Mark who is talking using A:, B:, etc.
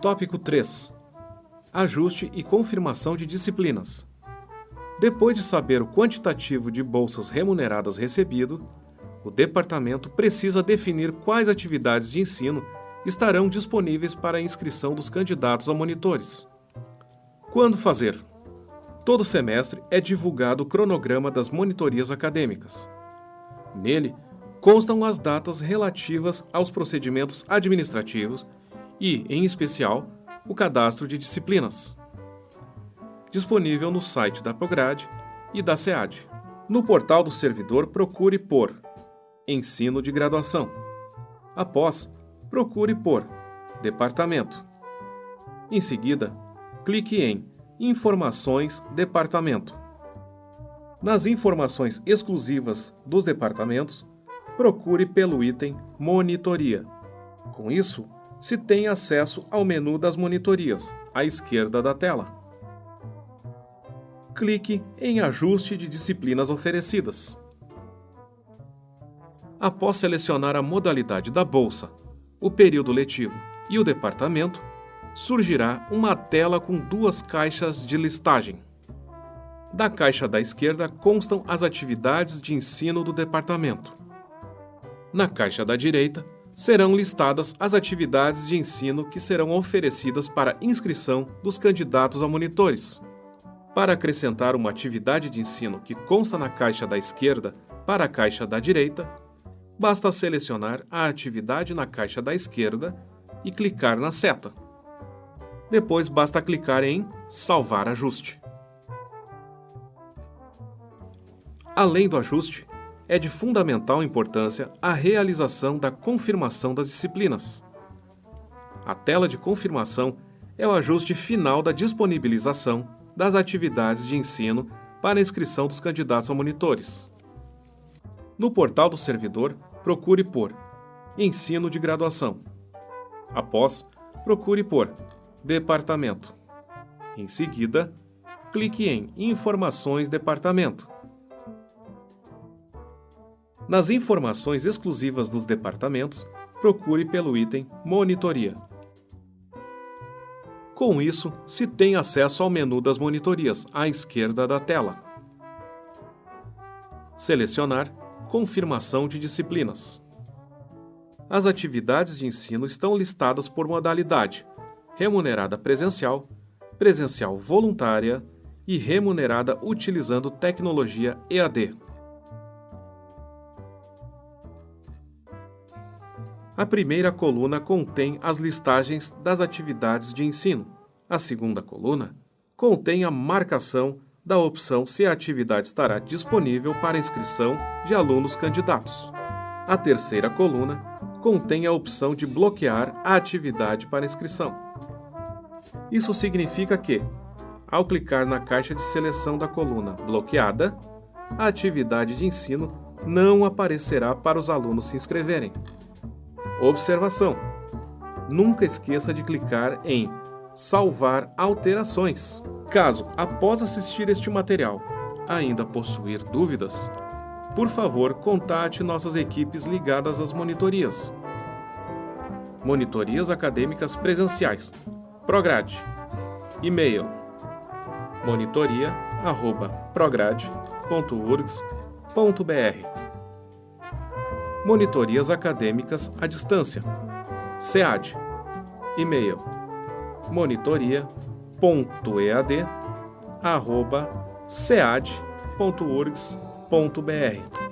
A: Tópico 3. Ajuste e confirmação de disciplinas. Depois de saber o quantitativo de bolsas remuneradas recebido, o departamento precisa definir quais atividades de ensino estarão disponíveis para a inscrição dos candidatos a monitores. Quando fazer? Todo semestre é divulgado o cronograma das monitorias acadêmicas. Nele, constam as datas relativas aos procedimentos administrativos e, em especial, o cadastro de disciplinas. Disponível no site da Prograde e da SEAD. No portal do servidor, procure por Ensino de Graduação. Após, procure por Departamento. Em seguida, clique em Informações Departamento. Nas informações exclusivas dos departamentos, procure pelo item Monitoria. Com isso, se tem acesso ao menu das monitorias, à esquerda da tela. Clique em Ajuste de disciplinas oferecidas. Após selecionar a modalidade da bolsa, o período letivo e o departamento, surgirá uma tela com duas caixas de listagem. Da caixa da esquerda constam as atividades de ensino do departamento. Na caixa da direita, serão listadas as atividades de ensino que serão oferecidas para inscrição dos candidatos a monitores. Para acrescentar uma atividade de ensino que consta na caixa da esquerda para a caixa da direita, basta selecionar a atividade na caixa da esquerda e clicar na seta. Depois basta clicar em Salvar ajuste. Além do ajuste, é de fundamental importância a realização da confirmação das disciplinas. A tela de confirmação é o ajuste final da disponibilização das atividades de ensino para inscrição dos candidatos a monitores. No portal do servidor, procure por Ensino de Graduação. Após, procure por Departamento. Em seguida, clique em Informações Departamento. Nas informações exclusivas dos departamentos, procure pelo item Monitoria. Com isso, se tem acesso ao menu das monitorias à esquerda da tela. Selecionar Confirmação de disciplinas. As atividades de ensino estão listadas por modalidade: remunerada presencial, presencial voluntária e remunerada utilizando tecnologia EAD. A primeira coluna contém as listagens das atividades de ensino. A segunda coluna contém a marcação da opção se a atividade estará disponível para inscrição de alunos candidatos. A terceira coluna contém a opção de bloquear a atividade para inscrição. Isso significa que, ao clicar na caixa de seleção da coluna Bloqueada, a atividade de ensino não aparecerá para os alunos se inscreverem. Observação: Nunca esqueça de clicar em Salvar alterações. Caso, após assistir este material, ainda possuir dúvidas, por favor, contate nossas equipes ligadas às monitorias. Monitorias acadêmicas presenciais. Prograde. E-mail: monitoria@prograde.urgs.br Monitorias acadêmicas à distância. SEAD. E-mail: monitoria.ead@sead.urgs.br